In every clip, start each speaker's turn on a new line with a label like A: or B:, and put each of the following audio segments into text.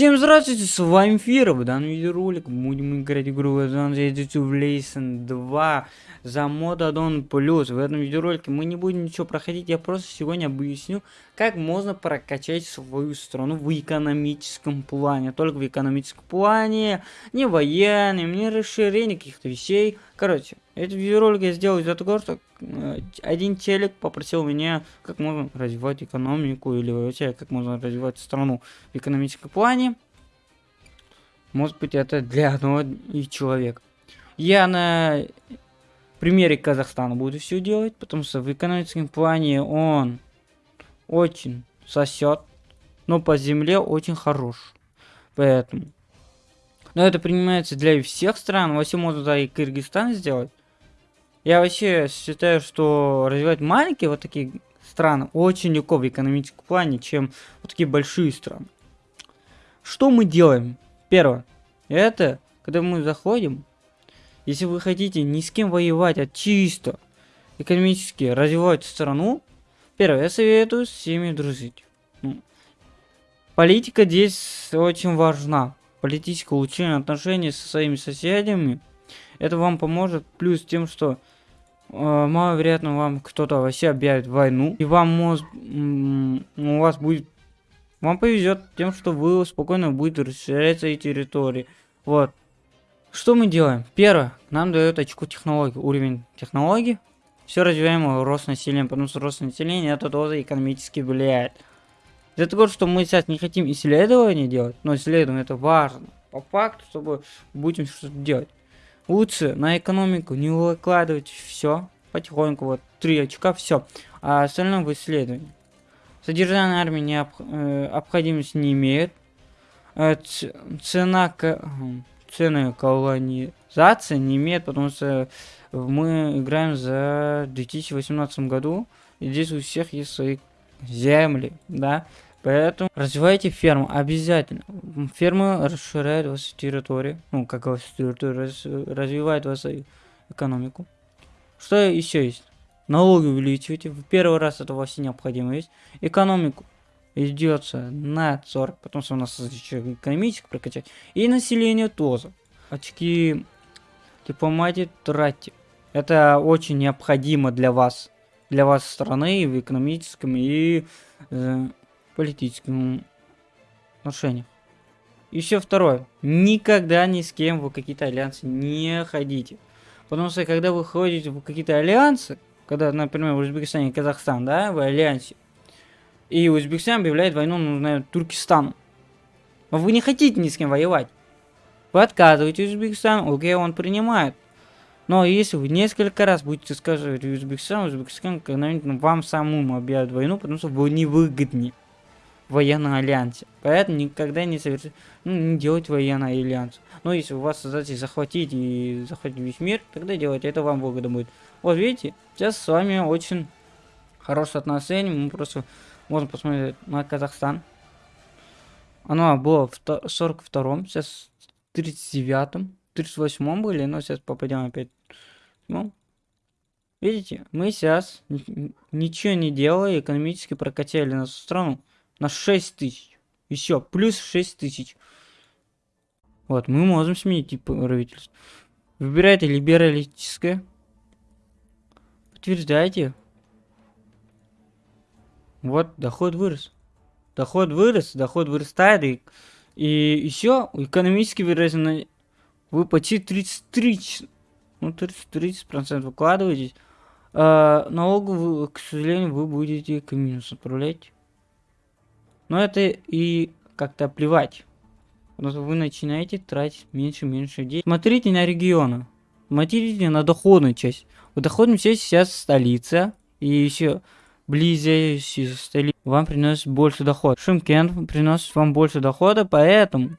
A: Всем здравствуйте, с вами Фира, в данном видеоролике будем играть игру Civilization 2 за мод Аддон Плюс. В этом видеоролике мы не будем ничего проходить, я просто сегодня объясню, как можно прокачать свою страну в экономическом плане. Только в экономическом плане, не военным, не расширение каких-то вещей. Короче, этот видеоролик я сделал из-за того, что э, один телек попросил меня, как можно развивать экономику или вообще, как можно развивать страну в экономическом плане. Может быть, это для одного и человека. Я на примере Казахстана буду все делать, потому что в экономическом плане он очень сосет, но по земле очень хорош. Поэтому. Но это принимается для всех стран. Вообще можно да и Кыргызстан сделать. Я вообще считаю, что развивать маленькие вот такие страны очень легко в экономическом плане, чем вот такие большие страны. Что мы делаем? Первое. Это, когда мы заходим, если вы хотите ни с кем воевать, а чисто экономически развивать страну, первое, я советую с всеми дружить. Ну, политика здесь очень важна. Политическое улучшение отношений со своими соседями, это вам поможет. Плюс тем, что э, маловероятно вам кто-то вообще объявит войну. И вам может, у вас будет... Вам повезет тем, что вы спокойно будете расширять свои территории. Вот. Что мы делаем? Первое, нам дает очку технологии, уровень технологий. Все развиваем рост населения, потому что рост населения это тоже экономически влияет. Для того, что мы сейчас не хотим исследования делать, но исследование это важно. По факту, чтобы будем что-то делать. Лучше на экономику не выкладывать все потихоньку, вот три очка, все. А остальное в исследовании. Содержание армии необ, э, необходимости не имеет. Э, цена цены колонизации не имеет, потому что мы играем за 2018 году, и здесь у всех есть свои земли, да, поэтому развивайте ферму обязательно. Ферма расширяет вашу территорию, ну, как вашу территорию, развивает вашу экономику. Что еще есть? Налоги увеличивайте. В первый раз это вообще необходимо есть. Экономику идется на 40, потому что у нас еще экономически прокачать. И население тоже. Очки дипломатии тратьте. Это очень необходимо для вас. Для вас страны в экономическом и э, политическом отношениях. Еще второе. Никогда ни с кем в какие-то альянсы не ходите. Потому что когда вы ходите в какие-то альянсы, когда, например, в Узбекистане и Казахстан, да, в альянсе, и Узбекистан объявляет войну, ну, наверное, Туркестану. Но вы не хотите ни с кем воевать. Вы отказываете Узбекистан, окей, он принимает. Но если вы несколько раз будете сказать Узбекистан, Узбекистан когда-нибудь вам самому объявят войну, потому что вы невыгодны в военном альянсе. Поэтому никогда не совершите, ну, не делайте военный альянс. Но если у вас задача захватить и захватить весь мир, тогда делайте, это вам выгодно будет. Вот видите, сейчас с вами очень хорошее отношение, мы просто можно посмотреть на Казахстан. Оно было в 42-м, сейчас в 39-м, 38-м были, но сейчас попадем опять. Ну, видите, мы сейчас ничего не делая, экономически прокачали нашу страну на 6 тысяч. Еще, плюс 6 тысяч. Вот, мы можем сменить тип правительства. Выбирайте либералистическое. Подтверждайте. Вот, доход вырос. Доход вырос, доход вырастает. И, и еще экономически выраженно вы почти 33, ну 30, процентов выкладываетесь. А, налогу, к сожалению, вы будете к минусу отправлять. Но это и как-то плевать. Потому вы начинаете тратить меньше и меньше денег. Смотрите на регионы. Смотрите на доходную часть. В доходной части сейчас столица. И еще близящие столицы вам приносит больше доход. Шимкент приносит вам больше дохода, поэтому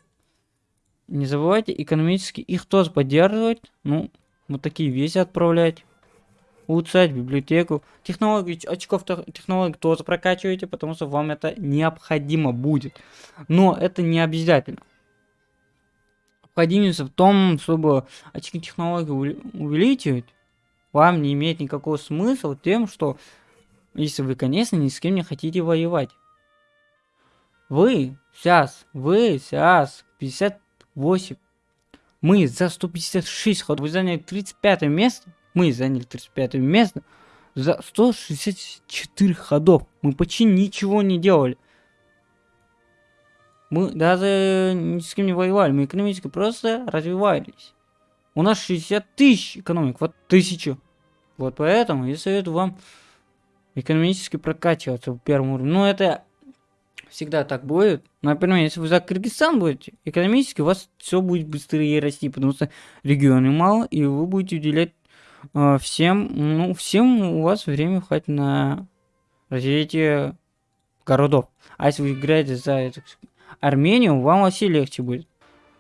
A: не забывайте экономически их тоже поддерживать. Ну, вот такие вещи отправлять. Улучшать библиотеку. Технологии, очков технологий тоже прокачивайте, потому что вам это необходимо будет. Но это не обязательно. Необходимость в том, чтобы очки технологий увеличивать, вам не имеет никакого смысла тем, что если вы, конечно, ни с кем не хотите воевать. Вы сейчас, вы сейчас 58. Мы за 156 ходов. Вы заняли 35 место. Мы заняли 35 место за 164 ходов. Мы почти ничего не делали. Мы даже ни с кем не воевали. Мы экономически просто развивались. У нас 60 тысяч экономик. Вот тысячу. Вот поэтому я советую вам экономически прокачиваться в первом уровне. Ну, это всегда так будет. Например, если вы за Кыргызстан будете, экономически у вас все будет быстрее расти, потому что регионы мало, и вы будете уделять всем, ну, всем у вас время хватит на развитие городов. А если вы играете за Армению, вам вообще легче будет.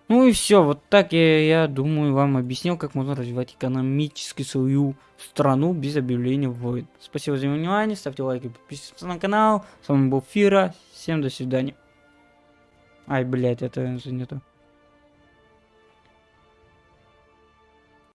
A: Ну и все, вот так я, я думаю, вам объяснил, как можно развивать экономически свою страну без объявления войн. Спасибо за внимание, ставьте лайки, подписывайтесь на канал. С вами был Фира, всем до свидания. Ай, блядь, это же не то.